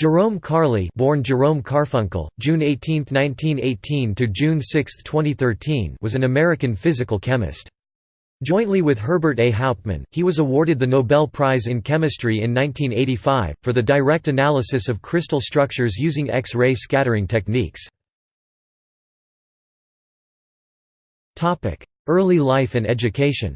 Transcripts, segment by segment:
Jerome Karle, born Jerome Karfunkle, June 18, 1918 to June 6, 2013 was an American physical chemist. Jointly with Herbert A. Hauptman, he was awarded the Nobel Prize in Chemistry in 1985, for the direct analysis of crystal structures using X-ray scattering techniques. Topic: Early life and education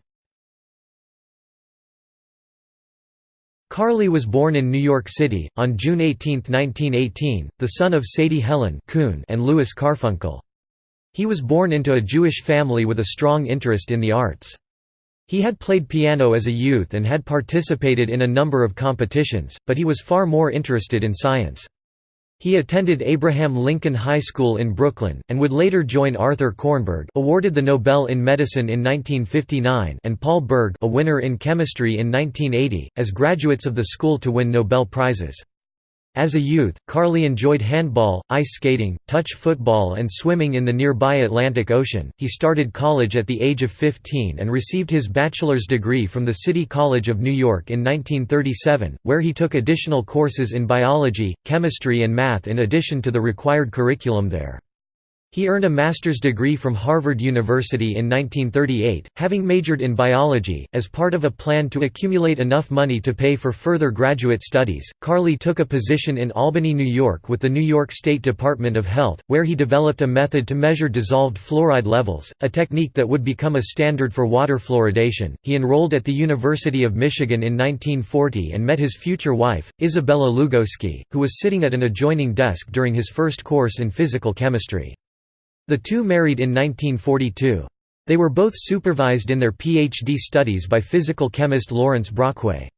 Karle was born in New York City, on June 18, 1918, the son of Sadie Helen Kuhn and Louis Karfunkle. He was born into a Jewish family with a strong interest in the arts. He had played piano as a youth and had participated in a number of competitions, but he was far more interested in science. He attended Abraham Lincoln High School in Brooklyn, and would later join Arthur Kornberg awarded the Nobel in Medicine in 1959 and Paul Berg a winner in chemistry in 1980, as graduates of the school to win Nobel Prizes. As a youth, Karle enjoyed handball, ice skating, touch football and swimming in the nearby Atlantic Ocean. He started college at the age of 15 and received his bachelor's degree from the City College of New York in 1937, where he took additional courses in biology, chemistry and math in addition to the required curriculum there. He earned a master's degree from Harvard University in 1938, having majored in biology. As part of a plan to accumulate enough money to pay for further graduate studies, Karle took a position in Albany, New York with the New York State Department of Health, where he developed a method to measure dissolved fluoride levels, a technique that would become a standard for water fluoridation. He enrolled at the University of Michigan in 1940 and met his future wife, Isabella Lugoski, who was sitting at an adjoining desk during his first course in physical chemistry. The two married in 1942. They were both supervised in their PhD studies by physical chemist Lawrence Brockway.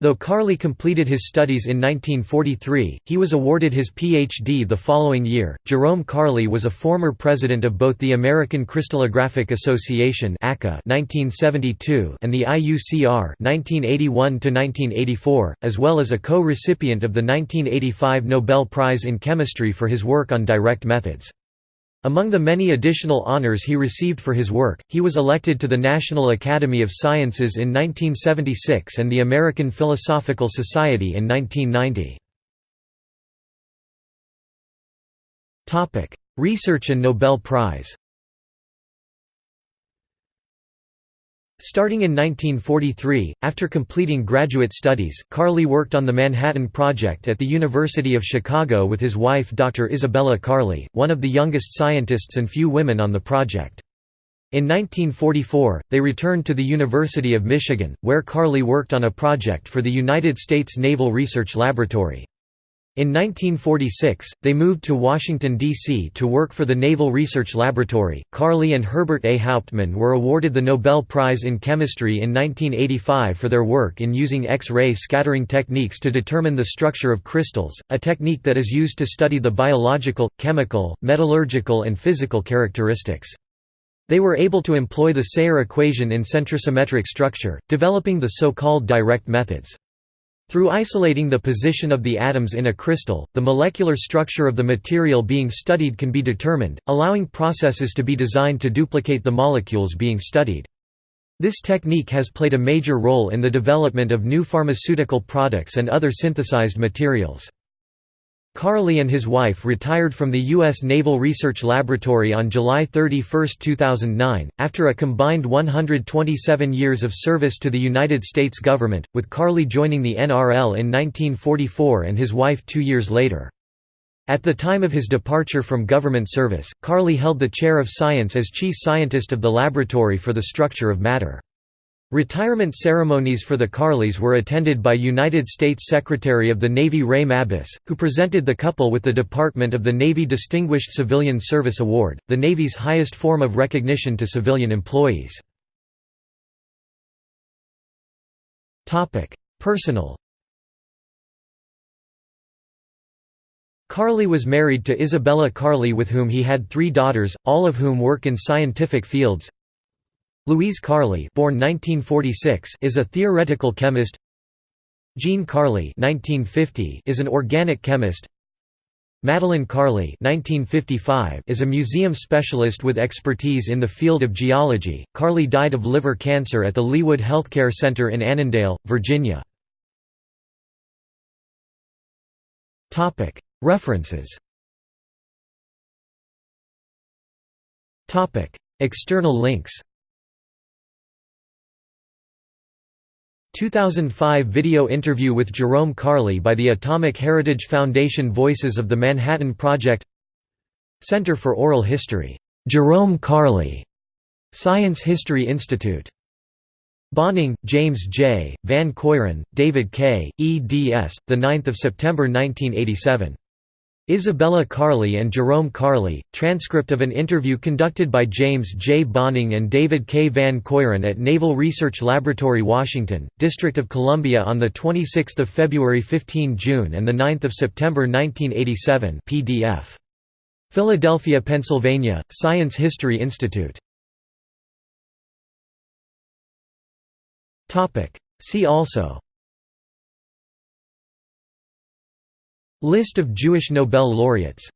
Though Karle completed his studies in 1943, he was awarded his Ph.D. the following year. Jerome Karle was a former president of both the American Crystallographic Association (1972) and the IUCR (1981–1984), as well as a co-recipient of the 1985 Nobel Prize in Chemistry for his work on direct methods. Among the many additional honors he received for his work, he was elected to the National Academy of Sciences in 1976 and the American Philosophical Society in 1990. Research and Nobel Prize Starting in 1943, after completing graduate studies, Karle worked on the Manhattan Project at the University of Chicago with his wife Dr. Isabella Karle, one of the youngest scientists and few women on the project. In 1944, they returned to the University of Michigan, where Karle worked on a project for the United States Naval Research Laboratory. In 1946, they moved to Washington, D.C. to work for the Naval Research Laboratory. Karle and Herbert A. Hauptman were awarded the Nobel Prize in Chemistry in 1985 for their work in using X-ray scattering techniques to determine the structure of crystals, a technique that is used to study the biological, chemical, metallurgical and physical characteristics. They were able to employ the Sayre equation in centrosymmetric structure, developing the so-called direct methods. Through isolating the position of the atoms in a crystal, the molecular structure of the material being studied can be determined, allowing processes to be designed to duplicate the molecules being studied. This technique has played a major role in the development of new pharmaceutical products and other synthesized materials. Karle and his wife retired from the U.S. Naval Research Laboratory on July 31, 2009, after a combined 127 years of service to the United States government, with Karle joining the NRL in 1944 and his wife two years later. At the time of his departure from government service, Karle held the chair of science as chief scientist of the Laboratory for the Structure of Matter. Retirement ceremonies for the Karles were attended by United States Secretary of the Navy Ray Mabus, who presented the couple with the Department of the Navy Distinguished Civilian Service Award, the Navy's highest form of recognition to civilian employees. Personal Karle was married to Isabella Karle with whom he had three daughters, all of whom work in scientific fields. Louise Karle born 1946 is a theoretical chemist Jean Karle 1950 is an organic chemist Madeline Karle 1955 is a museum specialist with expertise in the field of geology. Karle died of liver cancer at the Leewood Healthcare Center in Annandale, Virginia. References External links 2005 video interview with Jerome Karle by the Atomic Heritage Foundation Voices of the Manhattan Project Center for Oral History, Jerome Karle. Science History Institute. Bohning, James J., Van Keuren, David K., eds. 9 September 1987. Isabella Karle and Jerome Karle, transcript of an interview conducted by James J. Bohning and David K. Van Keuren at Naval Research Laboratory Washington, District of Columbia on 26 February 15 June and 9 September 1987 PDF. Philadelphia, Pennsylvania, Science History Institute. See also List of Jewish Nobel laureates